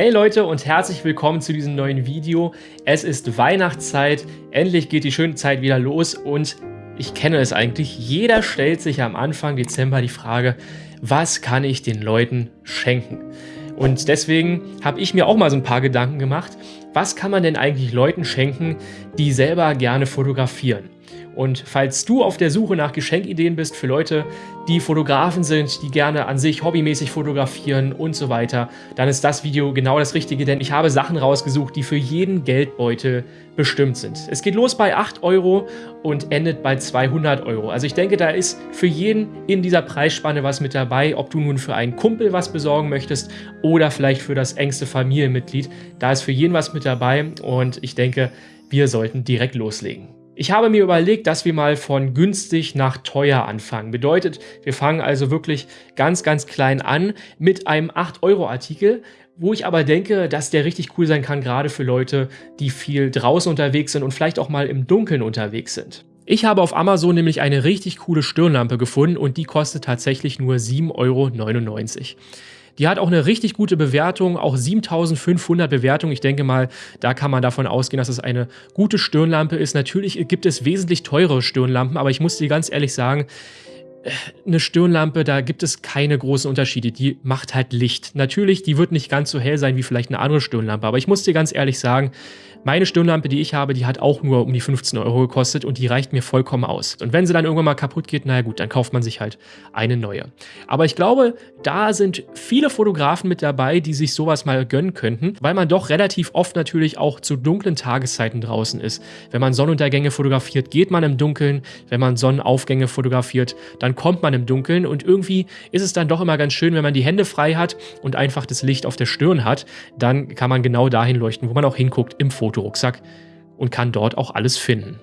Hey Leute und herzlich willkommen zu diesem neuen Video. Es ist Weihnachtszeit, endlich geht die schöne Zeit wieder los und ich kenne es eigentlich, jeder stellt sich am Anfang Dezember die Frage, was kann ich den Leuten schenken? Und deswegen habe ich mir auch mal so ein paar Gedanken gemacht, was kann man denn eigentlich Leuten schenken, die selber gerne fotografieren? Und falls du auf der Suche nach Geschenkideen bist für Leute, die Fotografen sind, die gerne an sich hobbymäßig fotografieren und so weiter, dann ist das Video genau das Richtige, denn ich habe Sachen rausgesucht, die für jeden Geldbeutel bestimmt sind. Es geht los bei 8 Euro und endet bei 200 Euro. Also ich denke, da ist für jeden in dieser Preisspanne was mit dabei, ob du nun für einen Kumpel was besorgen möchtest oder vielleicht für das engste Familienmitglied. Da ist für jeden was mit dabei und ich denke, wir sollten direkt loslegen. Ich habe mir überlegt, dass wir mal von günstig nach teuer anfangen. Bedeutet, wir fangen also wirklich ganz, ganz klein an mit einem 8-Euro-Artikel, wo ich aber denke, dass der richtig cool sein kann, gerade für Leute, die viel draußen unterwegs sind und vielleicht auch mal im Dunkeln unterwegs sind. Ich habe auf Amazon nämlich eine richtig coole Stirnlampe gefunden und die kostet tatsächlich nur 7,99 Euro. Die hat auch eine richtig gute Bewertung, auch 7500 Bewertungen. Ich denke mal, da kann man davon ausgehen, dass es eine gute Stirnlampe ist. Natürlich gibt es wesentlich teure Stirnlampen, aber ich muss dir ganz ehrlich sagen, eine Stirnlampe, da gibt es keine großen Unterschiede. Die macht halt Licht. Natürlich, die wird nicht ganz so hell sein wie vielleicht eine andere Stirnlampe, aber ich muss dir ganz ehrlich sagen, meine Stirnlampe, die ich habe, die hat auch nur um die 15 Euro gekostet und die reicht mir vollkommen aus. Und wenn sie dann irgendwann mal kaputt geht, naja gut, dann kauft man sich halt eine neue. Aber ich glaube, da sind viele Fotografen mit dabei, die sich sowas mal gönnen könnten, weil man doch relativ oft natürlich auch zu dunklen Tageszeiten draußen ist. Wenn man Sonnenuntergänge fotografiert, geht man im Dunkeln. Wenn man Sonnenaufgänge fotografiert, dann kommt man im Dunkeln. Und irgendwie ist es dann doch immer ganz schön, wenn man die Hände frei hat und einfach das Licht auf der Stirn hat. Dann kann man genau dahin leuchten, wo man auch hinguckt im Foto. Fotorucksack und kann dort auch alles finden.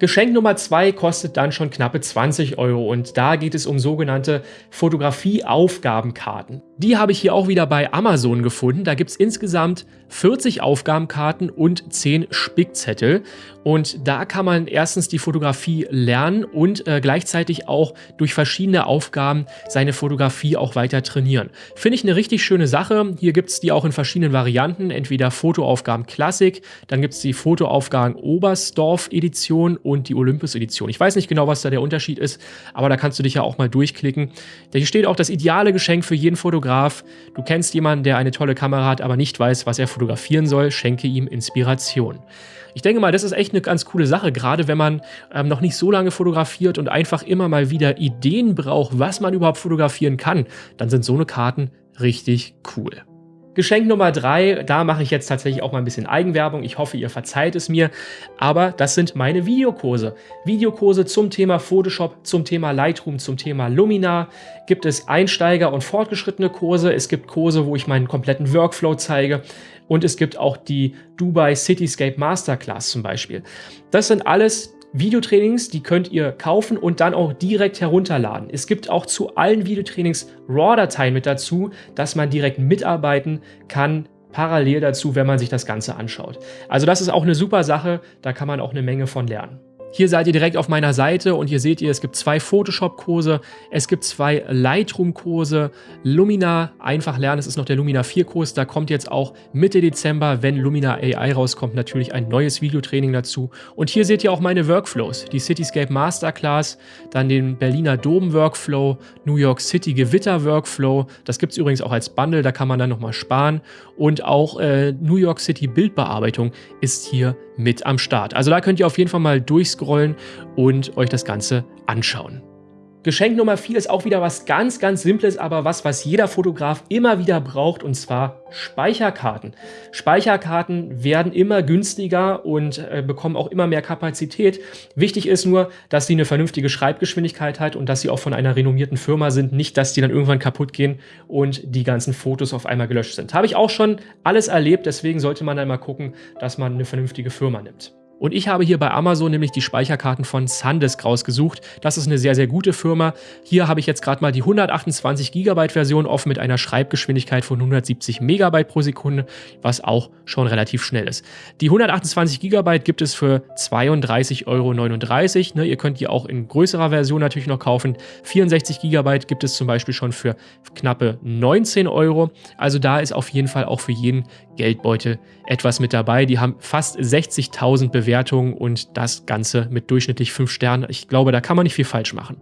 Geschenk Nummer 2 kostet dann schon knappe 20 Euro und da geht es um sogenannte Fotografie-Aufgabenkarten. Die habe ich hier auch wieder bei Amazon gefunden. Da gibt es insgesamt 40 Aufgabenkarten und 10 Spickzettel. Und da kann man erstens die Fotografie lernen und äh, gleichzeitig auch durch verschiedene Aufgaben seine Fotografie auch weiter trainieren. Finde ich eine richtig schöne Sache. Hier gibt es die auch in verschiedenen Varianten. Entweder Fotoaufgaben Klassik, dann gibt es die Fotoaufgaben Oberstdorf Edition und die Olympus Edition. Ich weiß nicht genau, was da der Unterschied ist, aber da kannst du dich ja auch mal durchklicken. Hier steht auch das ideale Geschenk für jeden Fotograf. Du kennst jemanden, der eine tolle Kamera hat, aber nicht weiß, was er fotografieren soll. Schenke ihm Inspiration. Ich denke mal, das ist echt eine ganz coole Sache, gerade wenn man ähm, noch nicht so lange fotografiert und einfach immer mal wieder Ideen braucht, was man überhaupt fotografieren kann, dann sind so eine Karten richtig cool. Geschenk Nummer drei, da mache ich jetzt tatsächlich auch mal ein bisschen Eigenwerbung. Ich hoffe, ihr verzeiht es mir. Aber das sind meine Videokurse. Videokurse zum Thema Photoshop, zum Thema Lightroom, zum Thema Luminar. Gibt es Einsteiger- und fortgeschrittene Kurse. Es gibt Kurse, wo ich meinen kompletten Workflow zeige. Und es gibt auch die Dubai Cityscape Masterclass zum Beispiel. Das sind alles Videotrainings, die könnt ihr kaufen und dann auch direkt herunterladen. Es gibt auch zu allen Videotrainings RAW-Dateien mit dazu, dass man direkt mitarbeiten kann, parallel dazu, wenn man sich das Ganze anschaut. Also das ist auch eine super Sache, da kann man auch eine Menge von lernen. Hier seid ihr direkt auf meiner Seite und hier seht ihr, es gibt zwei Photoshop-Kurse, es gibt zwei Lightroom-Kurse, Lumina einfach lernen, das ist noch der Lumina 4-Kurs, da kommt jetzt auch Mitte Dezember, wenn Lumina AI rauskommt, natürlich ein neues Videotraining dazu. Und hier seht ihr auch meine Workflows, die Cityscape Masterclass, dann den Berliner Dom-Workflow, New York City Gewitter-Workflow, das gibt es übrigens auch als Bundle, da kann man dann nochmal sparen. Und auch äh, New York City Bildbearbeitung ist hier mit am Start. Also da könnt ihr auf jeden Fall mal durchscrollen und euch das Ganze anschauen. Geschenk Nummer 4 ist auch wieder was ganz, ganz Simples, aber was, was jeder Fotograf immer wieder braucht, und zwar Speicherkarten. Speicherkarten werden immer günstiger und äh, bekommen auch immer mehr Kapazität. Wichtig ist nur, dass sie eine vernünftige Schreibgeschwindigkeit hat und dass sie auch von einer renommierten Firma sind, nicht, dass die dann irgendwann kaputt gehen und die ganzen Fotos auf einmal gelöscht sind. Habe ich auch schon alles erlebt, deswegen sollte man dann mal gucken, dass man eine vernünftige Firma nimmt. Und ich habe hier bei Amazon nämlich die Speicherkarten von Sandisk rausgesucht. Das ist eine sehr, sehr gute Firma. Hier habe ich jetzt gerade mal die 128 GB Version offen mit einer Schreibgeschwindigkeit von 170 MB pro Sekunde, was auch schon relativ schnell ist. Die 128 GB gibt es für 32,39 Euro. Ne, ihr könnt die auch in größerer Version natürlich noch kaufen. 64 GB gibt es zum Beispiel schon für knappe 19 Euro. Also da ist auf jeden Fall auch für jeden Geldbeutel etwas mit dabei. Die haben fast 60.000 Bewertungen und das Ganze mit durchschnittlich 5 Sternen. Ich glaube, da kann man nicht viel falsch machen.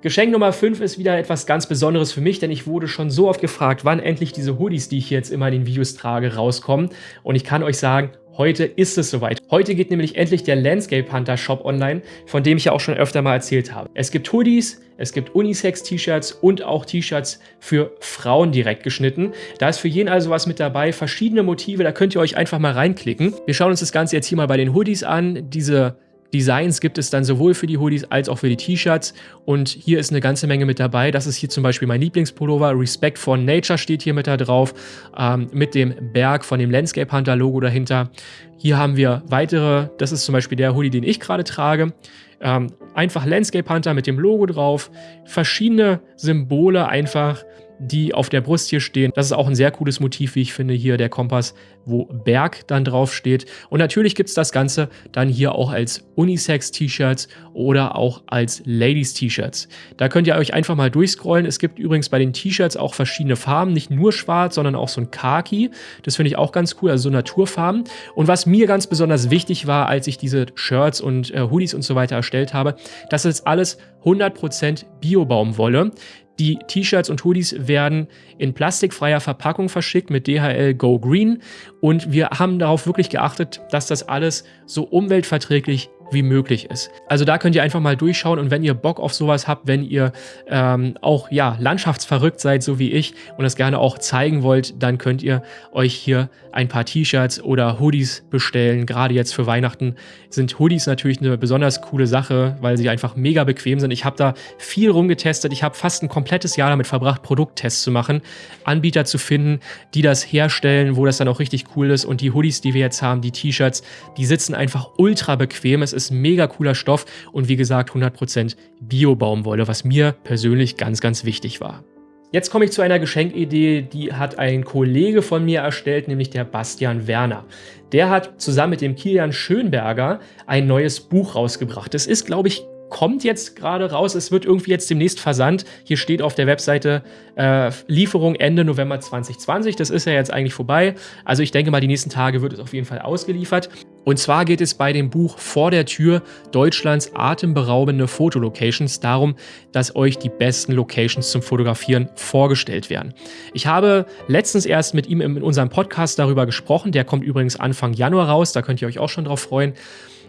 Geschenk Nummer 5 ist wieder etwas ganz Besonderes für mich, denn ich wurde schon so oft gefragt, wann endlich diese Hoodies, die ich jetzt immer in den Videos trage, rauskommen. Und ich kann euch sagen, Heute ist es soweit. Heute geht nämlich endlich der Landscape Hunter Shop online, von dem ich ja auch schon öfter mal erzählt habe. Es gibt Hoodies, es gibt Unisex-T-Shirts und auch T-Shirts für Frauen direkt geschnitten. Da ist für jeden also was mit dabei, verschiedene Motive, da könnt ihr euch einfach mal reinklicken. Wir schauen uns das Ganze jetzt hier mal bei den Hoodies an. Diese Designs gibt es dann sowohl für die Hoodies als auch für die T-Shirts und hier ist eine ganze Menge mit dabei. Das ist hier zum Beispiel mein Lieblingspullover, Respect for Nature steht hier mit da drauf, ähm, mit dem Berg von dem Landscape Hunter Logo dahinter. Hier haben wir weitere, das ist zum Beispiel der Hoodie, den ich gerade trage. Ähm, einfach Landscape Hunter mit dem Logo drauf, verschiedene Symbole einfach die auf der Brust hier stehen. Das ist auch ein sehr cooles Motiv, wie ich finde, hier der Kompass, wo Berg dann drauf steht. Und natürlich gibt es das Ganze dann hier auch als Unisex-T-Shirts oder auch als Ladies-T-Shirts. Da könnt ihr euch einfach mal durchscrollen. Es gibt übrigens bei den T-Shirts auch verschiedene Farben, nicht nur schwarz, sondern auch so ein Khaki. Das finde ich auch ganz cool, also so Naturfarben. Und was mir ganz besonders wichtig war, als ich diese Shirts und äh, Hoodies und so weiter erstellt habe, das ist alles 100% Bio-Baumwolle. Die T-Shirts und Hoodies werden in plastikfreier Verpackung verschickt mit DHL Go Green. Und wir haben darauf wirklich geachtet, dass das alles so umweltverträglich wie möglich ist. Also da könnt ihr einfach mal durchschauen und wenn ihr Bock auf sowas habt, wenn ihr ähm, auch ja landschaftsverrückt seid, so wie ich und das gerne auch zeigen wollt, dann könnt ihr euch hier ein paar T-Shirts oder Hoodies bestellen. Gerade jetzt für Weihnachten sind Hoodies natürlich eine besonders coole Sache, weil sie einfach mega bequem sind. Ich habe da viel rumgetestet. Ich habe fast ein komplettes Jahr damit verbracht, Produkttests zu machen, Anbieter zu finden, die das herstellen, wo das dann auch richtig cool ist. Und die Hoodies, die wir jetzt haben, die T-Shirts, die sitzen einfach ultra bequem. Es ist mega cooler Stoff und wie gesagt 100% Bio-Baumwolle, was mir persönlich ganz, ganz wichtig war. Jetzt komme ich zu einer Geschenkidee, die hat ein Kollege von mir erstellt, nämlich der Bastian Werner. Der hat zusammen mit dem Kilian Schönberger ein neues Buch rausgebracht. Das ist, glaube ich, kommt jetzt gerade raus. Es wird irgendwie jetzt demnächst versandt. Hier steht auf der Webseite äh, Lieferung Ende November 2020. Das ist ja jetzt eigentlich vorbei. Also ich denke mal, die nächsten Tage wird es auf jeden Fall ausgeliefert. Und zwar geht es bei dem Buch Vor der Tür Deutschlands atemberaubende Fotolocations darum, dass euch die besten Locations zum Fotografieren vorgestellt werden. Ich habe letztens erst mit ihm in unserem Podcast darüber gesprochen. Der kommt übrigens Anfang Januar raus. Da könnt ihr euch auch schon drauf freuen.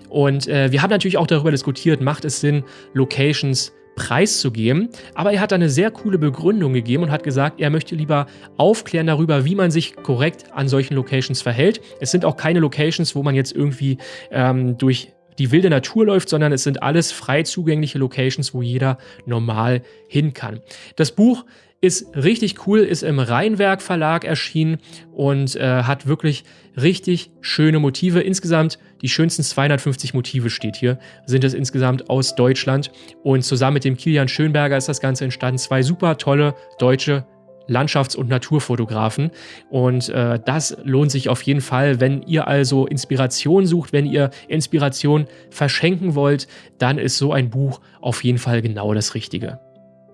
Und äh, wir haben natürlich auch darüber diskutiert, macht es Sinn, Locations preiszugeben. Aber er hat eine sehr coole Begründung gegeben und hat gesagt, er möchte lieber aufklären darüber, wie man sich korrekt an solchen Locations verhält. Es sind auch keine Locations, wo man jetzt irgendwie ähm, durch die wilde Natur läuft, sondern es sind alles frei zugängliche Locations, wo jeder normal hin kann. Das Buch ist richtig cool, ist im Rheinwerk Verlag erschienen und äh, hat wirklich richtig schöne Motive. Insgesamt die schönsten 250 Motive steht hier, sind es insgesamt aus Deutschland. Und zusammen mit dem Kilian Schönberger ist das Ganze entstanden. Zwei super tolle deutsche Landschafts- und Naturfotografen. Und äh, das lohnt sich auf jeden Fall. Wenn ihr also Inspiration sucht, wenn ihr Inspiration verschenken wollt, dann ist so ein Buch auf jeden Fall genau das Richtige.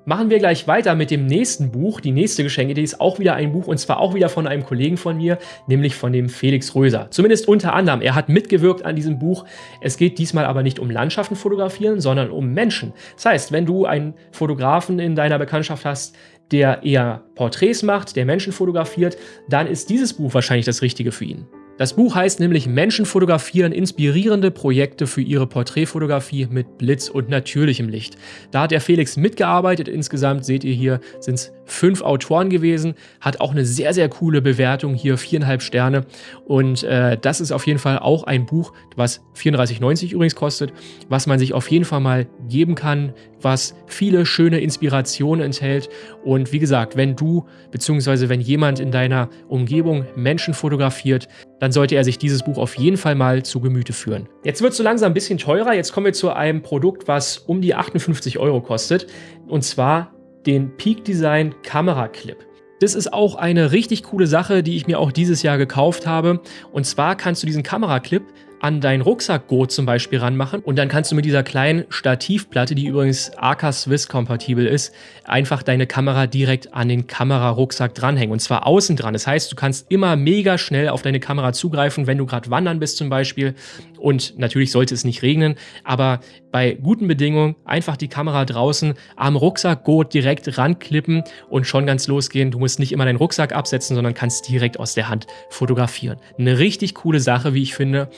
Machen wir gleich weiter mit dem nächsten Buch. Die nächste Geschenkidee ist auch wieder ein Buch und zwar auch wieder von einem Kollegen von mir, nämlich von dem Felix Röser. Zumindest unter anderem. Er hat mitgewirkt an diesem Buch. Es geht diesmal aber nicht um Landschaften fotografieren, sondern um Menschen. Das heißt, wenn du einen Fotografen in deiner Bekanntschaft hast, der eher Porträts macht, der Menschen fotografiert, dann ist dieses Buch wahrscheinlich das Richtige für ihn. Das Buch heißt nämlich Menschen fotografieren inspirierende Projekte für ihre Porträtfotografie mit Blitz und natürlichem Licht. Da hat der Felix mitgearbeitet. Insgesamt seht ihr hier sind es fünf Autoren gewesen. Hat auch eine sehr, sehr coole Bewertung hier, viereinhalb Sterne. Und äh, das ist auf jeden Fall auch ein Buch, was 34,90 übrigens kostet, was man sich auf jeden Fall mal geben kann, was viele schöne Inspirationen enthält. Und wie gesagt, wenn du bzw. wenn jemand in deiner Umgebung Menschen fotografiert, dann sollte er sich dieses Buch auf jeden Fall mal zu Gemüte führen. Jetzt wird es so langsam ein bisschen teurer. Jetzt kommen wir zu einem Produkt, was um die 58 Euro kostet. Und zwar den Peak Design Kamera Clip. Das ist auch eine richtig coole Sache, die ich mir auch dieses Jahr gekauft habe. Und zwar kannst du diesen Kameraclip an dein Rucksackgurt zum Beispiel ranmachen und dann kannst du mit dieser kleinen Stativplatte, die übrigens AK Swiss kompatibel ist, einfach deine Kamera direkt an den Kamerarucksack dranhängen und zwar außen dran. Das heißt, du kannst immer mega schnell auf deine Kamera zugreifen, wenn du gerade wandern bist zum Beispiel und natürlich sollte es nicht regnen, aber bei guten Bedingungen einfach die Kamera draußen am Rucksackgurt direkt ranklippen und schon ganz losgehen. Du musst nicht immer deinen Rucksack absetzen, sondern kannst direkt aus der Hand fotografieren. Eine richtig coole Sache, wie ich finde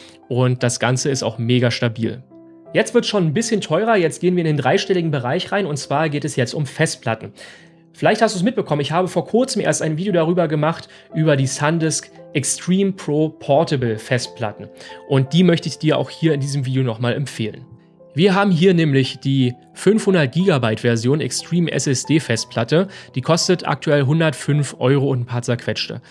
das Ganze ist auch mega stabil. Jetzt wird es schon ein bisschen teurer, jetzt gehen wir in den dreistelligen Bereich rein und zwar geht es jetzt um Festplatten. Vielleicht hast du es mitbekommen, ich habe vor kurzem erst ein Video darüber gemacht, über die SanDisk Extreme Pro Portable Festplatten. Und die möchte ich dir auch hier in diesem Video nochmal empfehlen. Wir haben hier nämlich die 500 GB Version Extreme SSD Festplatte. Die kostet aktuell 105 Euro und ein paar zerquetschte.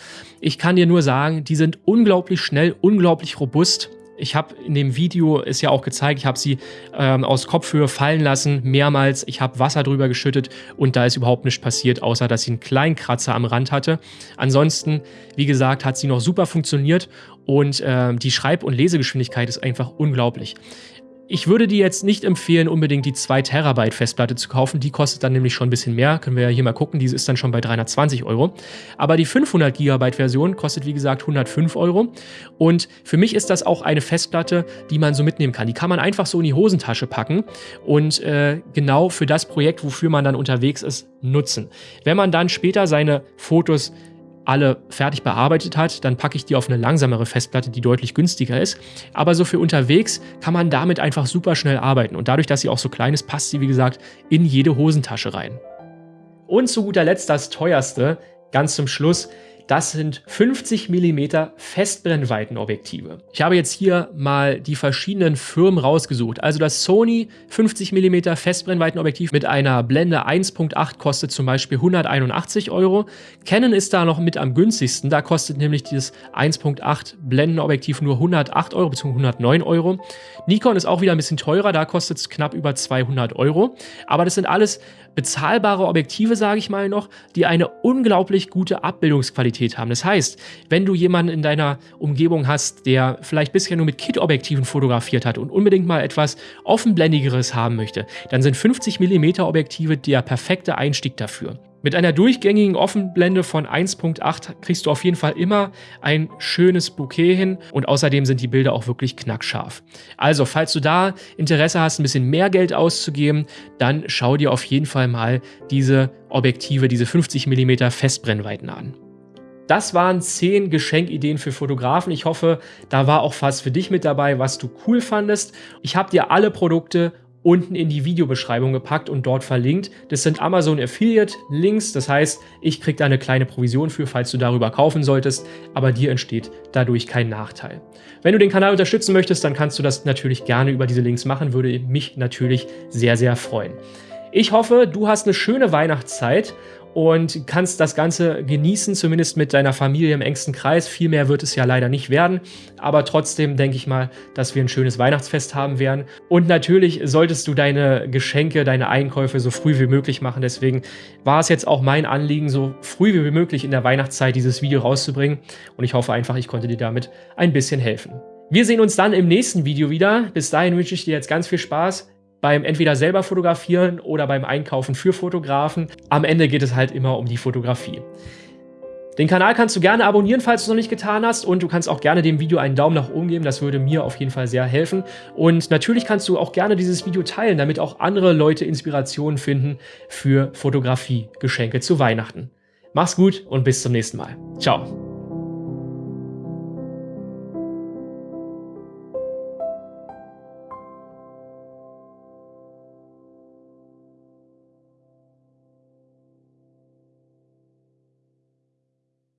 Ich kann dir nur sagen, die sind unglaublich schnell, unglaublich robust ich habe in dem Video ist ja auch gezeigt, ich habe sie ähm, aus Kopfhöhe fallen lassen, mehrmals. Ich habe Wasser drüber geschüttet und da ist überhaupt nichts passiert, außer dass sie einen kleinen Kratzer am Rand hatte. Ansonsten, wie gesagt, hat sie noch super funktioniert und äh, die Schreib- und Lesegeschwindigkeit ist einfach unglaublich. Ich würde dir jetzt nicht empfehlen, unbedingt die 2 Terabyte Festplatte zu kaufen. Die kostet dann nämlich schon ein bisschen mehr. Können wir ja hier mal gucken. Diese ist dann schon bei 320 Euro. Aber die 500 GB Version kostet, wie gesagt, 105 Euro. Und für mich ist das auch eine Festplatte, die man so mitnehmen kann. Die kann man einfach so in die Hosentasche packen und äh, genau für das Projekt, wofür man dann unterwegs ist, nutzen. Wenn man dann später seine Fotos alle fertig bearbeitet hat, dann packe ich die auf eine langsamere Festplatte, die deutlich günstiger ist. Aber so für unterwegs kann man damit einfach super schnell arbeiten. Und dadurch, dass sie auch so klein ist, passt sie, wie gesagt, in jede Hosentasche rein. Und zu guter Letzt das teuerste, ganz zum Schluss, das sind 50 mm Festbrennweitenobjektive. Ich habe jetzt hier mal die verschiedenen Firmen rausgesucht. Also das Sony 50 mm Festbrennweitenobjektiv mit einer Blende 1.8 kostet zum Beispiel 181 Euro. Canon ist da noch mit am günstigsten. Da kostet nämlich dieses 1.8 Blendenobjektiv nur 108 Euro bzw. 109 Euro. Nikon ist auch wieder ein bisschen teurer. Da kostet es knapp über 200 Euro. Aber das sind alles bezahlbare Objektive, sage ich mal noch, die eine unglaublich gute Abbildungsqualität haben. Das heißt, wenn du jemanden in deiner Umgebung hast, der vielleicht bisher nur mit Kit-Objektiven fotografiert hat und unbedingt mal etwas offenblendigeres haben möchte, dann sind 50 mm Objektive der perfekte Einstieg dafür. Mit einer durchgängigen Offenblende von 1.8 kriegst du auf jeden Fall immer ein schönes Bouquet hin und außerdem sind die Bilder auch wirklich knackscharf. Also, falls du da Interesse hast, ein bisschen mehr Geld auszugeben, dann schau dir auf jeden Fall mal diese Objektive, diese 50 mm Festbrennweiten an. Das waren 10 Geschenkideen für Fotografen. Ich hoffe, da war auch was für dich mit dabei, was du cool fandest. Ich habe dir alle Produkte unten in die Videobeschreibung gepackt und dort verlinkt. Das sind Amazon Affiliate Links, das heißt, ich kriege da eine kleine Provision für, falls du darüber kaufen solltest, aber dir entsteht dadurch kein Nachteil. Wenn du den Kanal unterstützen möchtest, dann kannst du das natürlich gerne über diese Links machen, würde mich natürlich sehr, sehr freuen. Ich hoffe, du hast eine schöne Weihnachtszeit und kannst das Ganze genießen, zumindest mit deiner Familie im engsten Kreis. Viel mehr wird es ja leider nicht werden, aber trotzdem denke ich mal, dass wir ein schönes Weihnachtsfest haben werden. Und natürlich solltest du deine Geschenke, deine Einkäufe so früh wie möglich machen. Deswegen war es jetzt auch mein Anliegen, so früh wie möglich in der Weihnachtszeit dieses Video rauszubringen. Und ich hoffe einfach, ich konnte dir damit ein bisschen helfen. Wir sehen uns dann im nächsten Video wieder. Bis dahin wünsche ich dir jetzt ganz viel Spaß beim entweder selber fotografieren oder beim Einkaufen für Fotografen. Am Ende geht es halt immer um die Fotografie. Den Kanal kannst du gerne abonnieren, falls du es noch nicht getan hast. Und du kannst auch gerne dem Video einen Daumen nach oben geben. Das würde mir auf jeden Fall sehr helfen. Und natürlich kannst du auch gerne dieses Video teilen, damit auch andere Leute Inspirationen finden für Fotografie-Geschenke zu Weihnachten. Mach's gut und bis zum nächsten Mal. Ciao.